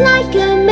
like a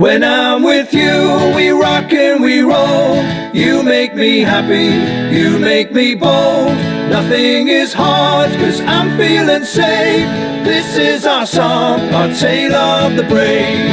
When I'm with you, we rock and we roll. You make me happy, you make me bold. Nothing is hard, cause I'm feeling safe. This is our song, our tale of the brave.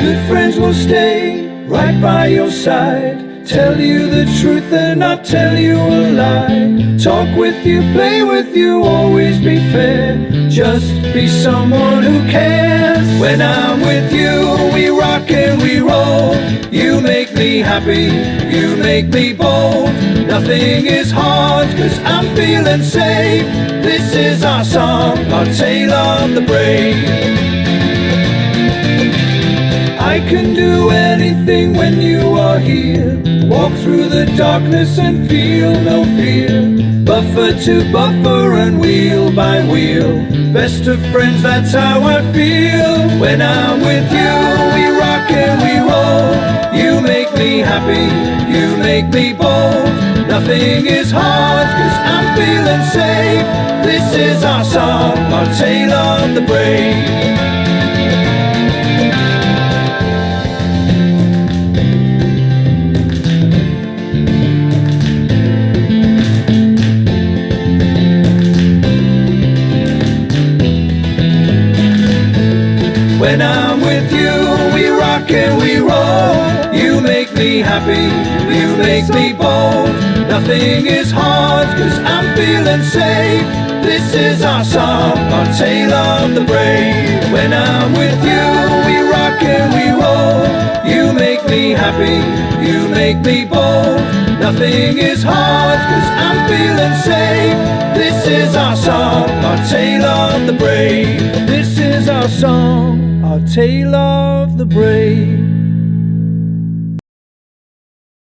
Good friends will stay right by your side. Tell you the truth and not tell you a lie. Talk with you, play with you, always be fair. Just be someone who cares. When I'm with you, we rock and we roll. You make me happy, you make me bold. Nothing is hard, cause I'm feeling safe. This is our song, our tale of the brave. I can do anything when you are here. Walk through the darkness and feel no fear. Buffer to buffer and wheel by wheel. Best of friends, that's how I feel. When I'm with you, we rock and we roll. You make me happy, you make me bold. Nothing is hard, cause I'm feeling safe. This is our song, our tale of the brave. Happy, you make me bold. Nothing is hard, cause I'm feeling safe. This is our song, our tale of the brave. When I'm with you, we rock and we roll. You make me happy, you make me bold. Nothing is hard, cause I'm feeling safe. This is our song, our tale of the brave. This is our song, our tale of the brave.